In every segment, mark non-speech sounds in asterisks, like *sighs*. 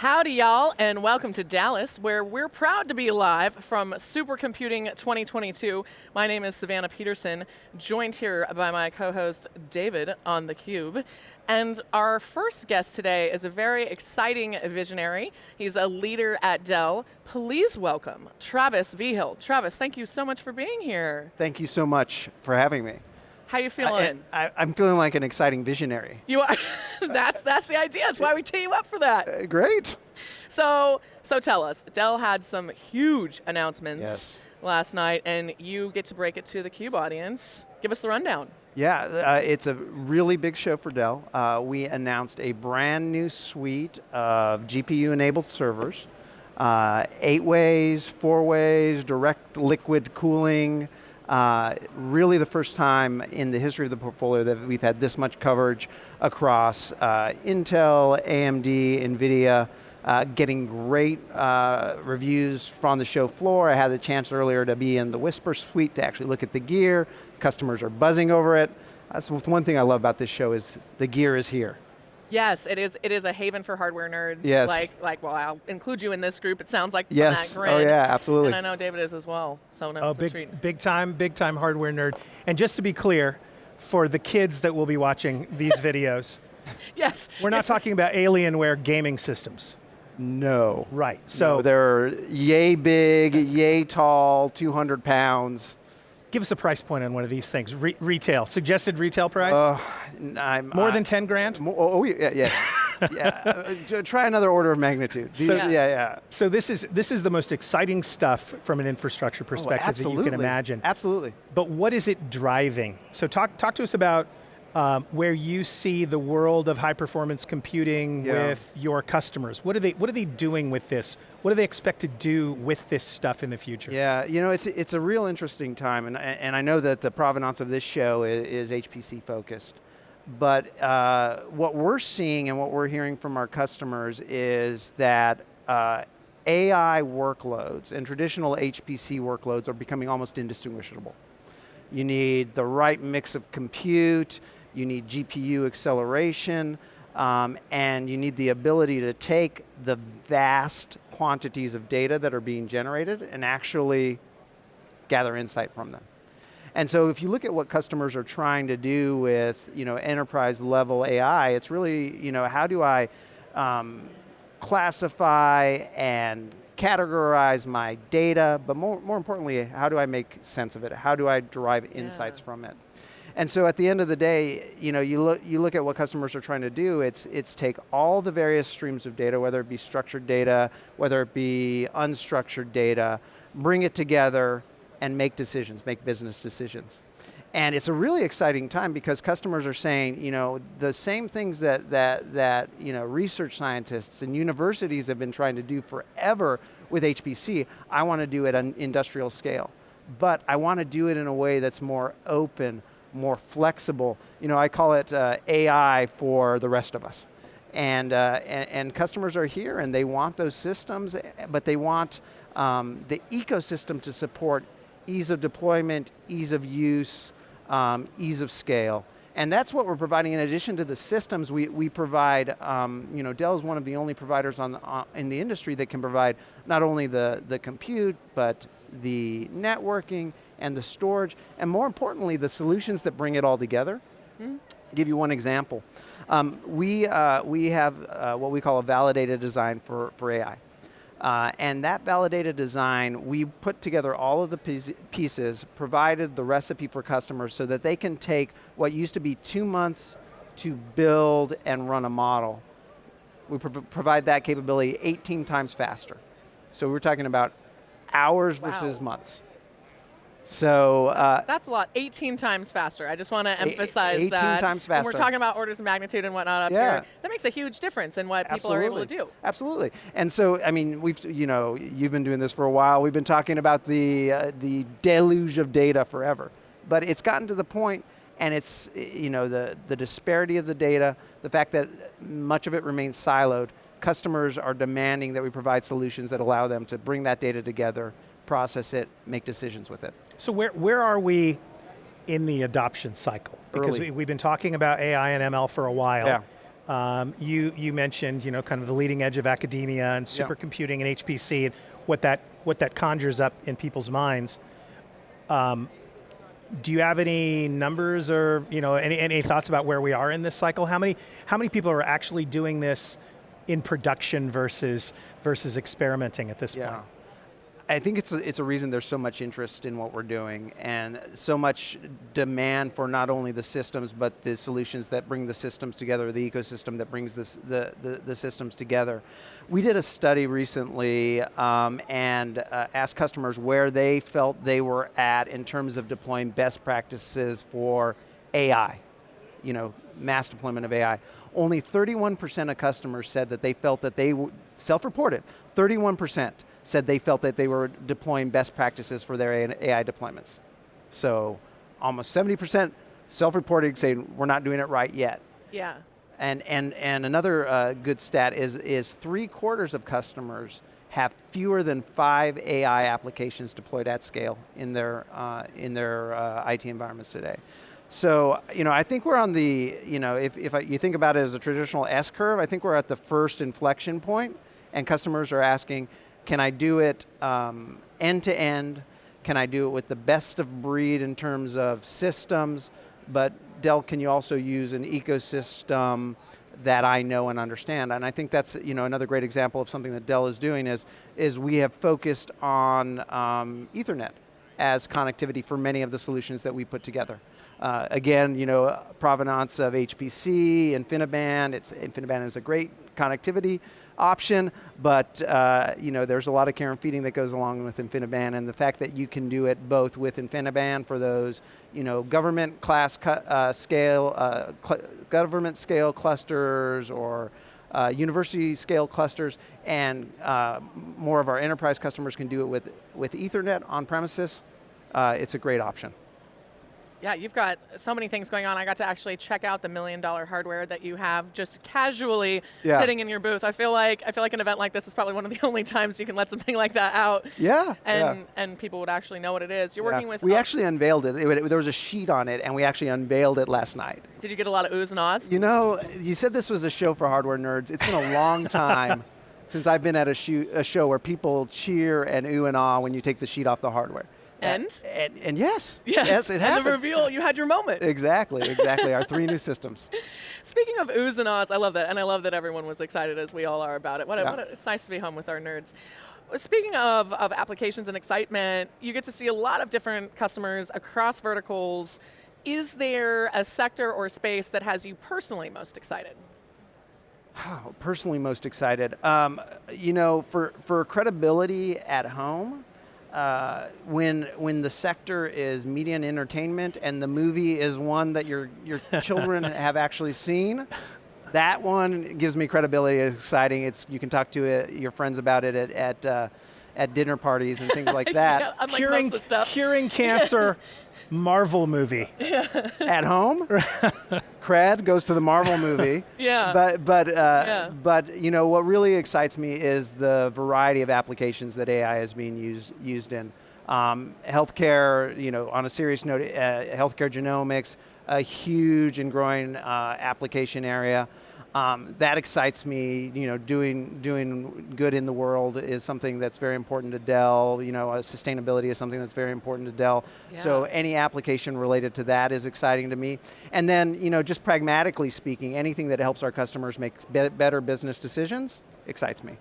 Howdy y'all, and welcome to Dallas, where we're proud to be live from Supercomputing 2022. My name is Savannah Peterson, joined here by my co-host David on theCUBE. And our first guest today is a very exciting visionary. He's a leader at Dell. Please welcome Travis Vigil. Travis, thank you so much for being here. Thank you so much for having me. How you feeling? I, am feeling like an exciting visionary. You are. *laughs* that's that's the idea. That's why we tee you up for that. Uh, great. So so tell us, Dell had some huge announcements yes. last night, and you get to break it to the Cube audience. Give us the rundown. Yeah, uh, it's a really big show for Dell. Uh, we announced a brand new suite of GPU-enabled servers, uh, eight ways, four ways, direct liquid cooling, uh, really the first time in the history of the portfolio that we've had this much coverage across uh, Intel, AMD, NVIDIA, uh, getting great uh, reviews from the show floor. I had the chance earlier to be in the Whisper suite to actually look at the gear. Customers are buzzing over it. That's one thing I love about this show is the gear is here. Yes, it is. It is a haven for hardware nerds. Yes. Like, like, well, I'll include you in this group. It sounds like yes. that grid. Oh yeah, absolutely. And I know David is as well. So no, oh, big, big time, big time hardware nerd. And just to be clear, for the kids that will be watching these *laughs* videos, yes, we're not talking about Alienware gaming systems. No. Right. So no, they're yay big, yay tall, 200 pounds. Give us a price point on one of these things. Re retail, suggested retail price? Uh, I'm, more I, than 10 grand? More, oh, oh, yeah, yeah. *laughs* yeah. Uh, try another order of magnitude. So, yeah. yeah, yeah. So this is, this is the most exciting stuff from an infrastructure oh, perspective oh, that you can imagine. Absolutely. But what is it driving? So talk, talk to us about um, where you see the world of high performance computing yeah. with your customers. What are, they, what are they doing with this? What do they expect to do with this stuff in the future? Yeah, you know, it's, it's a real interesting time, and, and I know that the provenance of this show is, is HPC focused. But uh, what we're seeing and what we're hearing from our customers is that uh, AI workloads and traditional HPC workloads are becoming almost indistinguishable. You need the right mix of compute, you need GPU acceleration, um, and you need the ability to take the vast quantities of data that are being generated and actually gather insight from them. And so if you look at what customers are trying to do with you know, enterprise level AI, it's really, you know, how do I um, classify and categorize my data, but more, more importantly, how do I make sense of it? How do I derive insights yeah. from it? And so at the end of the day, you know, you look, you look at what customers are trying to do, it's, it's take all the various streams of data, whether it be structured data, whether it be unstructured data, bring it together and make decisions, make business decisions. And it's a really exciting time because customers are saying, you know, the same things that, that, that you know, research scientists and universities have been trying to do forever with HPC, I want to do it on industrial scale. But I want to do it in a way that's more open, more flexible. You know, I call it uh, AI for the rest of us. And, uh, and, and, customers are here and they want those systems, but they want um, the ecosystem to support ease of deployment, ease of use, um, ease of scale. And that's what we're providing in addition to the systems we, we provide, um, you know, Dell is one of the only providers on the, uh, in the industry that can provide not only the, the compute, but the networking and the storage, and more importantly, the solutions that bring it all together. Mm -hmm. give you one example. Um, we, uh, we have uh, what we call a validated design for, for AI. Uh, and that validated design, we put together all of the pieces, provided the recipe for customers so that they can take what used to be two months to build and run a model. We pro provide that capability 18 times faster. So we're talking about hours wow. versus months. So uh, that's a lot. 18 times faster. I just want to emphasize 18 that. 18 times faster. When we're talking about orders of magnitude and whatnot up yeah. here. That makes a huge difference in what people are able to do. Absolutely. And so, I mean, we've you know you've been doing this for a while. We've been talking about the uh, the deluge of data forever, but it's gotten to the point and it's you know the the disparity of the data, the fact that much of it remains siloed. Customers are demanding that we provide solutions that allow them to bring that data together process it, make decisions with it. So where, where are we in the adoption cycle? Because Early. we, have been talking about AI and ML for a while. Yeah. Um, you, you mentioned you know, kind of the leading edge of academia and Yeah. supercomputing and HPC, and what that, what that conjures up in people's minds. Um, do you have any numbers or you know, any, any thoughts about where we are in this cycle? How many, how many people are actually doing this in production versus, versus experimenting at this Yeah. point? I think it's a, it's a reason there's so much interest in what we're doing and so much demand for not only the systems but the solutions that bring the systems together, the ecosystem that brings this, the, the, the systems together. We did a study recently um, and uh, asked customers where they felt they were at in terms of deploying best practices for AI, you know, mass deployment of AI. Only 31% of customers said that they felt that they, self-reported, 31% said they felt that they were deploying best practices for their AI deployments. So almost 70% self-reported saying we're not doing it right yet. Yeah. And, and, and another uh, good stat is, is three quarters of customers have fewer than five AI applications deployed at scale in their, uh, in their uh, IT environments today. So, you know, I think we're on the, you know, if, if I, you think about it as a traditional S curve, I think we're at the first inflection point and customers are asking, can I do it end to end? Can I do it with the best of breed in terms of systems? But Dell, can you also use an ecosystem that I know and understand? And I think that's you know another great example of something that Dell is doing is, is we have focused on um, Ethernet as connectivity for many of the solutions that we put together. Uh, again, you know, provenance of HPC, InfiniBand, it's, InfiniBand is a great connectivity option, but uh, you know, there's a lot of care and feeding that goes along with InfiniBand, and the fact that you can do it both with InfiniBand for those, you know, government class uh, scale, uh, government scale clusters, or uh, university scale clusters, and uh, more of our enterprise customers can do it with, with Ethernet on premises, uh, it's a great option. Yeah, you've got so many things going on. I got to actually check out the million dollar hardware that you have just casually Yeah. sitting in your booth. I feel like I feel like an event like this is probably one of the *laughs* only times you can let something like that out. Yeah, And yeah. and people would actually know what it is. You're Yeah. working with We actually unveiled it. It- There was a sheet on it, and we actually unveiled it last night. Did you get a lot of oohs and ahs? You know, you said this was a show for hardware nerds. It's been a long *laughs* time since I've been at a, shoe, a show where people cheer and ooh and ah when you take the sheet off the hardware. And? And, and yes, yes, it and happened. the reveal, you had your moment. Exactly, exactly. Our three *laughs* new systems. Speaking of oohs and ahs, I love that, and I love that everyone was excited as we all are about it. What a, what a, it's nice to be home with our nerds. Speaking of, of applications and excitement, you get to see a lot of different customers across verticals. Is there a sector or space that has you personally most excited? Oh, *sighs* personally most excited. Um, you know, for, for credibility at home, uh, when when the sector is media and entertainment and the movie is one that your your *laughs* children have actually seen, that one gives me credibility. It's exciting. It's you can talk to it, your friends about it at at, uh, at dinner parties and things like *laughs* that. Yeah, unlike curing, most of the stuff. curing cancer, *laughs* Marvel movie. at home, *laughs* cred goes to the Marvel movie. *laughs* Yeah. But but uh, Yeah. but you know what really excites me is the variety of applications that AI is being used used in. Um, healthcare, you know, on a serious note, uh, healthcare genomics, a huge and growing uh, application area. Um, that excites me. You know, doing doing good in the world is something that's very important to Dell. You know, uh, sustainability is something that's very important to Dell. So any application related to that is exciting to me. And then, you know, just pragmatically speaking, anything that helps our customers make be better business decisions excites me.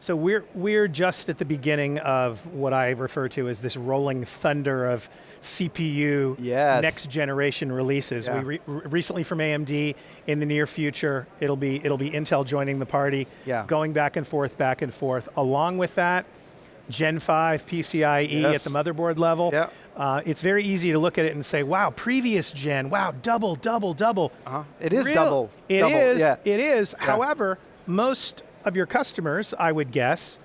So we're, we're just at the beginning of what I refer to as this rolling thunder of CPU Yes. next generation releases. Yeah. We re- re- recently from AMD, in the near future, it'll be, it'll be Intel joining the party, Yeah. going back and forth, back and forth. Along with that, Gen 5 PCIe Yes. at the motherboard level. Yeah. Uh, it's very easy to look at it and say, wow, previous gen, wow, double, double, double. Uh-huh. It is Real- double. It double, is, Yeah. It is. However, most of your customers, I would guess,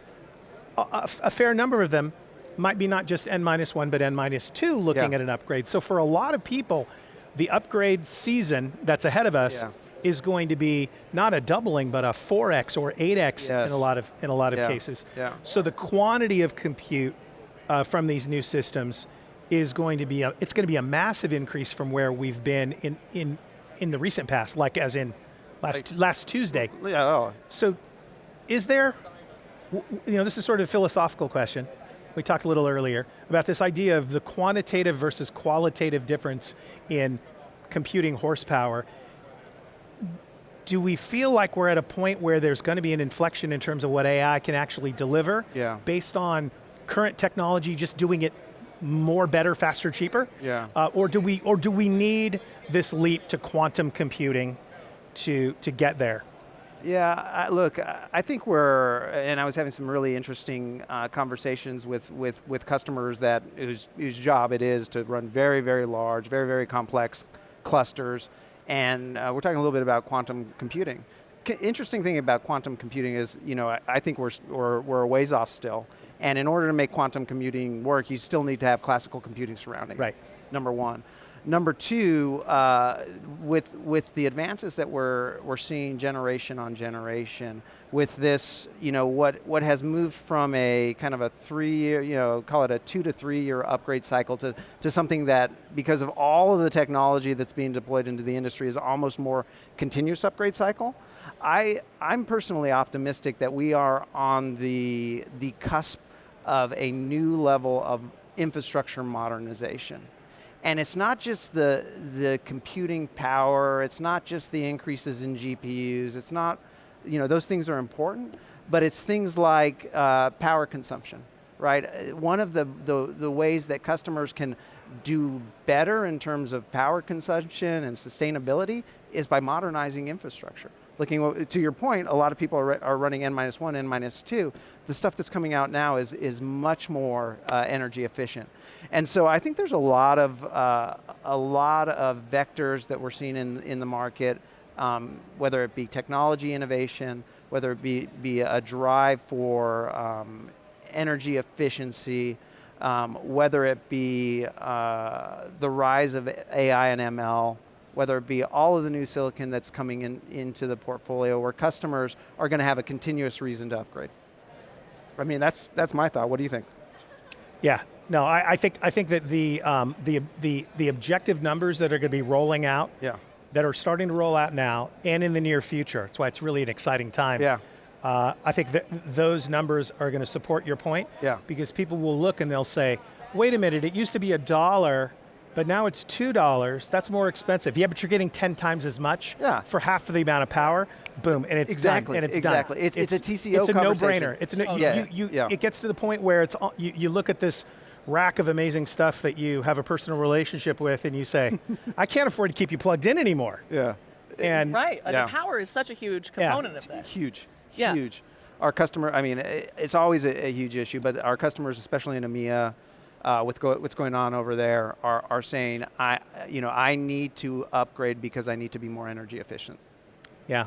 a, a- fair number of them might be not just n minus one, but n minus two looking Yeah. at an upgrade. So for a lot of people, the upgrade season that's ahead of us Yeah. is going to be not a doubling, but a 4x or 8x Yes. in a lot of in a lot of Yeah. cases. So the quantity of compute uh, from these new systems is going to be a, it's going to be a massive increase from where we've been in in in the recent past, like as in last, last Tuesday. Yeah, oh, So is there, you know, this is sort of a philosophical question. We talked a little earlier about this idea of the quantitative versus qualitative difference in computing horsepower. Do we feel like we're at a point where there's going to be an inflection in terms of what AI can actually deliver Yeah. based on current technology just doing it more, better, faster, cheaper? Yeah. Uh, or, do we, or do we need this leap to quantum computing to, to get there? Yeah, I, look, I think we're, and I was having some really interesting uh, conversations with, with, with customers that whose, whose job it is to run very, very large, very, very complex clusters, and uh, we're talking a little bit about quantum computing. C interesting thing about quantum computing is, you know, I, I think we're, we're, we're a ways off still, and in order to make quantum computing work, you still need to have classical computing surrounding it Right. number one. Number two, uh, with with the advances that we're we're seeing generation on generation, with this, you know, what what has moved from a kind of a three year, you know, call it a two to three year upgrade cycle to to something that, because of all of the technology that's being deployed into the industry, is almost more continuous upgrade cycle. I I'm personally optimistic that we are on the the cusp of a new level of infrastructure modernization. And it's not just the, the computing power, it's not just the increases in GPUs, it's not, you know, those things are important, but it's things like uh, power consumption, right? Uh, One of the, the, the ways that customers can do better in terms of power consumption and sustainability is by modernizing infrastructure. Looking to your point, a lot of people are, are running N minus one, N minus two. The stuff that's coming out now is, is much more uh, energy efficient. And so I think there's a lot of, uh, a lot of vectors that we're seeing in, in the market, um, whether it be technology innovation, whether it be, be a drive for um, energy efficiency, um, whether it be uh, the rise of AI and ML, whether it be all of the new silicon that's coming in, into the portfolio where customers are going to have a continuous reason to upgrade. I mean, that's, that's my thought. What do you think? Yeah, no, I, I think I think that the um, the the the objective numbers that are going to be rolling out, Yeah. that are starting to roll out now and in the near future. That's why it's really an exciting time. Yeah. Uh, I think that those numbers are going to support your point. Yeah. Because people will look and they'll say, "Wait a minute, it used to be a dollar." But now it's two dollars. That's more expensive. Yeah, but you're getting ten times as much Yeah. for half of the amount of power. Boom, and it's Exactly, done. And it's exactly. done. It's- it's a TCO It's a no-brainer. It's a no, Oh, yeah, you, you, yeah. It gets to the point where it's all- you, you look at this rack of amazing stuff that you have a personal relationship with, and you say, *laughs* "I can't afford to keep you plugged in anymore." Yeah. And Right. Yeah. The power is such a huge Yeah. component of this. Huge, Yeah. huge. Our customer, I mean, it's always a, a huge issue, but our customers, especially in EMEA, uh, with go, what's going on over there, are, are saying, I, you know, I need to upgrade because I need to be more energy efficient. yeah,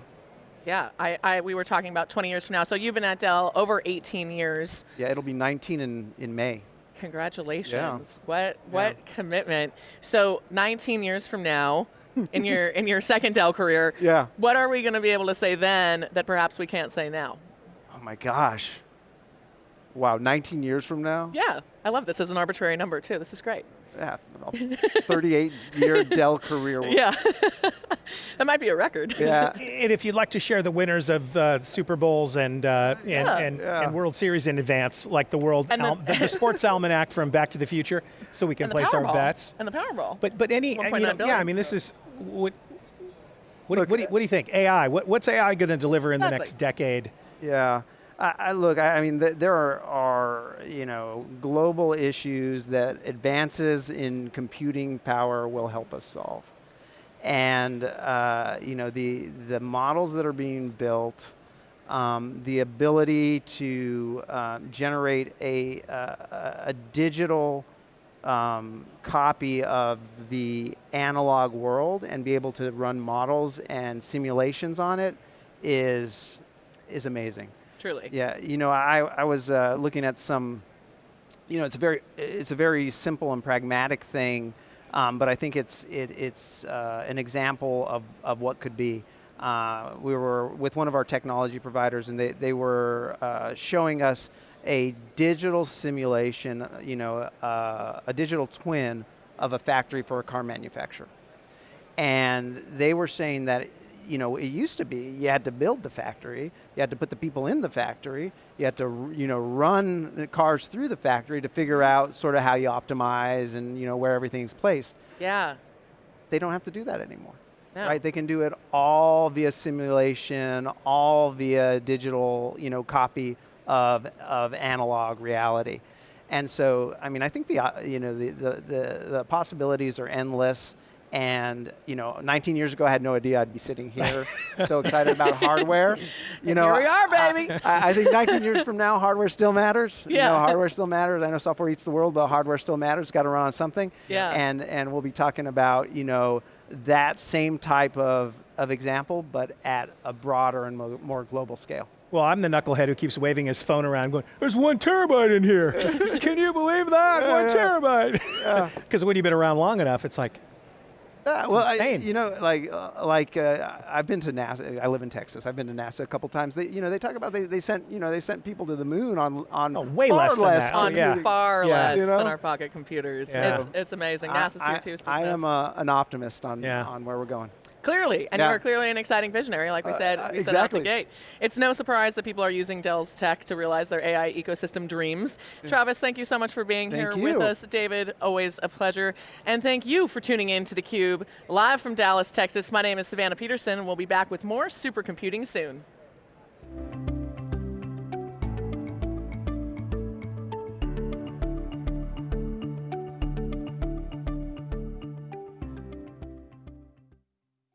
Yeah. I, I, we were talking about 20 years from now. So you've been at Dell over 18 years. Yeah, it'll be 19 in, in May. Congratulations. What what commitment. So 19 years from now, in your in your second Dell career, *laughs* Yeah. what are we going to be able to say then that perhaps we can't say now? Oh my gosh. Wow, 19 years from now? Yeah. I love this as an arbitrary number too. This is great. Yeah, 38 year *laughs* Dell career. Yeah. *laughs* that might be a record. Yeah. And if you'd like to share the winners of uh, Super Bowls and uh, and, Yeah. and, Yeah. and World Series in advance, like the world the- al- the, the sports *laughs* almanac from Back to the Future, so we can And the place our Powerball. bets. And the Powerball. But but any you know, yeah, billion. I mean this is what. What, do- what, do you, what do you think? AI. What, what's AI going to deliver in the next decade? Yeah. I, I look, I, I mean, th- there are, are, you know, global issues that advances in computing power will help us solve. And, uh, you know, the, the models that are being built, um, the ability to um, generate a, a, a digital um, copy of the analog world and be able to run models and simulations on it is is amazing. Truly. Yeah, you know, I I was uh, looking at some, you know, it's a very it's a very simple and pragmatic thing, um, but I think it's it, it's uh, an example of of what could be. Uh, we were with one of our technology providers, and they they were uh, showing us a digital simulation, you know, uh, a digital twin of a factory for a car manufacturer and they were saying that you know, it used to be you had to build the factory, you had to put the people in the factory, you had to, you know, run the cars through the factory to figure out sort of how you optimize and, you know, where everything's placed. Yeah. They don't have to do that anymore. No. Right, they can do it all via simulation, all via digital, you know, copy of, of analog reality. And so, I mean, I think the, uh, you know, the, the, the, the possibilities are endless. And you know, 19 years ago, I had no idea I'd be sitting *laughs* here, so excited about hardware. You know, Here we are, baby. I, I think 19 years from now, hardware still matters. You Yeah. know, hardware still matters. I know software eats the world, but hardware still matters. It's got to run on something. Yeah. And and we'll be talking about you know that same type of of example, but at a broader and mo- more global scale. Well, I'm the knucklehead who keeps waving his phone around going, there's one terabyte in here. *laughs* Can you believe that? One terabyte. Because *laughs* when you've been around long enough, it's like, Yeah, well, I, insane. you know, like uh, like uh, I've been to NASA. I live in Texas. I've been to NASA a couple times. They, you know, they talk about they, they sent you know they sent people to the moon on on Oh, way far less than less that. On yeah. far Yeah. less You know? than our pocket computers. Yeah. It's, it's amazing. I- NASA's here too. speaking I am a, an optimist on Yeah. on where we're going. Clearly, and Yeah. you're clearly an exciting visionary, like we Uh, said, uh, we said out the exactly. gate. It's no surprise that people are using Dell's tech to realize their AI ecosystem dreams. Travis, thank you so much for being Thank here with us. David, always a pleasure. And thank you for tuning in to theCUBE, live from Dallas, Texas. My name is Savannah Peterson, and we'll be back with more supercomputing soon.